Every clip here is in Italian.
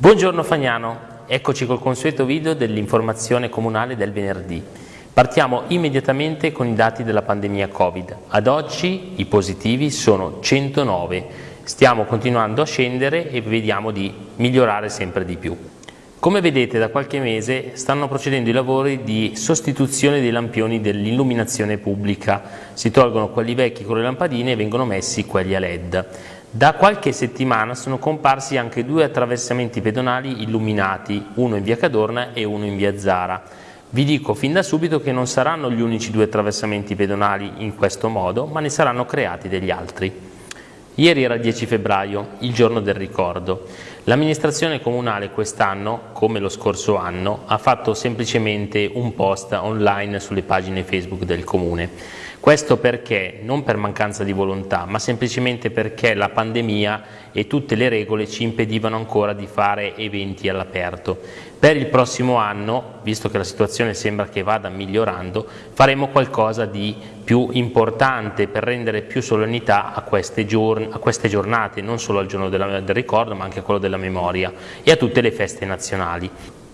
Buongiorno Fagnano, eccoci col consueto video dell'informazione comunale del venerdì. Partiamo immediatamente con i dati della pandemia Covid. Ad oggi i positivi sono 109, stiamo continuando a scendere e vediamo di migliorare sempre di più. Come vedete da qualche mese stanno procedendo i lavori di sostituzione dei lampioni dell'illuminazione pubblica, si tolgono quelli vecchi con le lampadine e vengono messi quelli a led. Da qualche settimana sono comparsi anche due attraversamenti pedonali illuminati, uno in via Cadorna e uno in via Zara. Vi dico fin da subito che non saranno gli unici due attraversamenti pedonali in questo modo, ma ne saranno creati degli altri. Ieri era il 10 febbraio, il giorno del ricordo. L'amministrazione comunale quest'anno, come lo scorso anno, ha fatto semplicemente un post online sulle pagine Facebook del comune. Questo perché, non per mancanza di volontà, ma semplicemente perché la pandemia e tutte le regole ci impedivano ancora di fare eventi all'aperto. Per il prossimo anno, visto che la situazione sembra che vada migliorando, faremo qualcosa di più importante per rendere più solennità a queste, a queste giornate, non solo al giorno della, del ricordo ma anche a quello della memoria e a tutte le feste nazionali.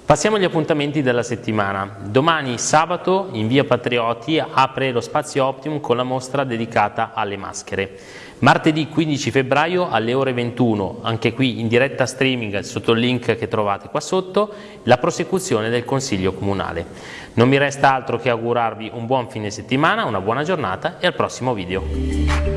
Passiamo agli appuntamenti della settimana. Domani sabato in via Patrioti apre lo spazio Optimum con la mostra dedicata alle maschere. Martedì 15 febbraio alle ore 21, anche qui in diretta streaming sotto il link che trovate qua sotto, la prosecuzione del Consiglio Comunale. Non mi resta altro che augurarvi un buon fine settimana, una buona giornata e al prossimo video.